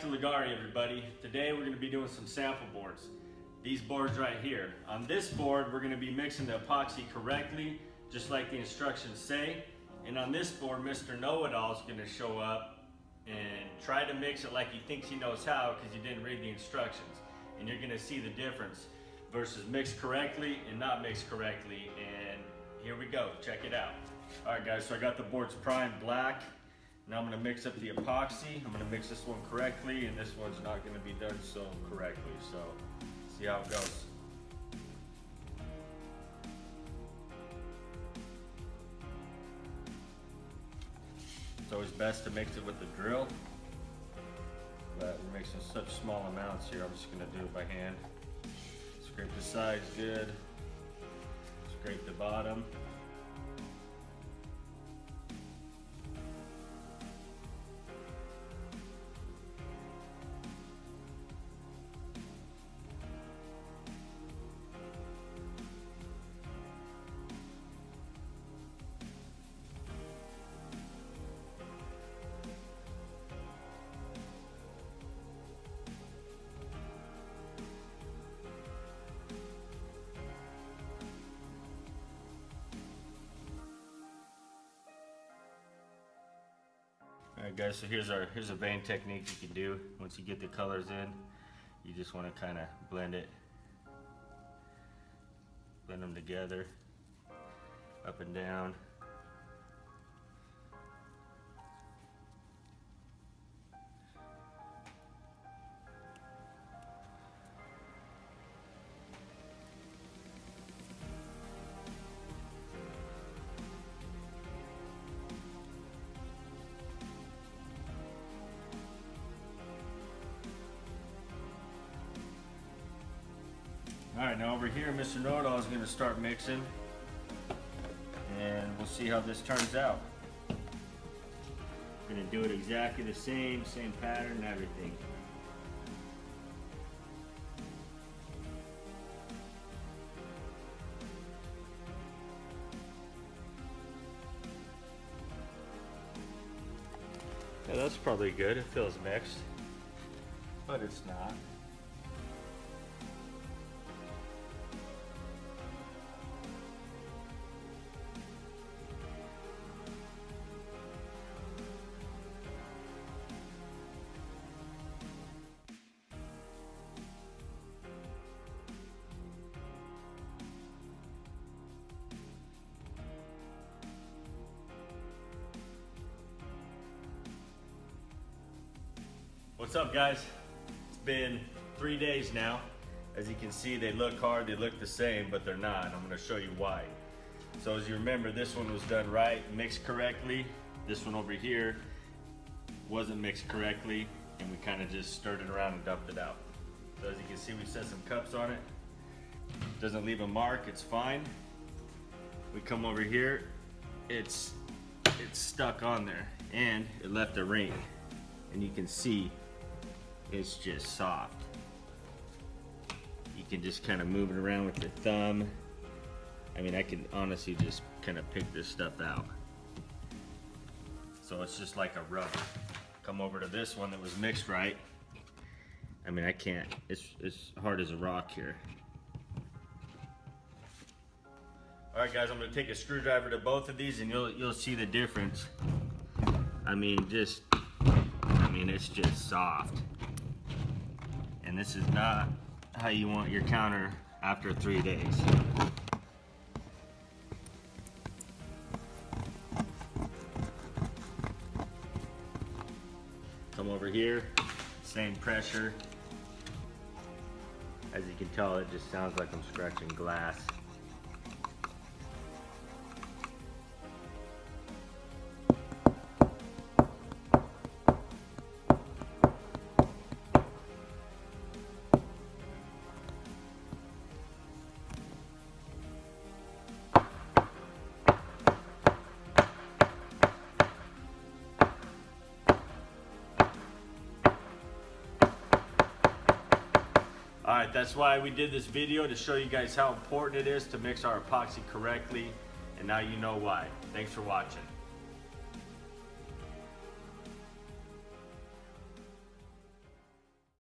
to Leggari everybody. Today we're going to be doing some sample boards. These boards right here. On this board we're going to be mixing the epoxy correctly, just like the instructions say. And on this board Mr. Know-It-All is going to show up and try to mix it like he thinks he knows how because he didn't read the instructions. And you're going to see the difference versus mixed correctly and not mixed correctly. And here we go, check it out. All right guys, so I got the boards primed black. Now I'm gonna mix up the epoxy. I'm gonna mix this one correctly and this one's not gonna be done so correctly. So see how it goes. It's always best to mix it with the drill, but we're mixing such small amounts here. I'm just gonna do it by hand. Scrape the sides good, scrape the bottom. Guys, so here's our here's a vein technique you can do. Once you get the colors in, you just want to kind of blend it, blend them together, up and down. All right, now over here, Mr. Know-It-All is gonna start mixing and we'll see how this turns out. Gonna do it exactly the same, same pattern and everything. Yeah, that's probably good. It feels mixed, but it's not. What's up guys? It's been three days now. As you can see, they look hard, they look the same, but they're not. I'm gonna show you why. So as you remember, this one was done right, mixed correctly. This one over here wasn't mixed correctly, and we kind of just stirred it around and dumped it out. So as you can see, we set some cups on it. Doesn't leave a mark, it's fine. We come over here, it's, it's stuck on there, and it left a ring. And you can see it's just soft. You can just kind of move it around with your thumb. I mean, I can honestly just kind of pick this stuff out. So it's just like a rubber. Come over to this one that was mixed right. I mean, I can't, it's, it's hard as a rock here. All right, guys, I'm gonna take a screwdriver to both of these and you'll, you'll see the difference. I mean, just, I mean, it's just soft. And this is not how you want your counter after three days. Come over here, same pressure. As you can tell, it just sounds like I'm scratching glass. All right, that's why we did this video to show you guys how important it is to mix our epoxy correctly. And now you know why. Thanks for watching.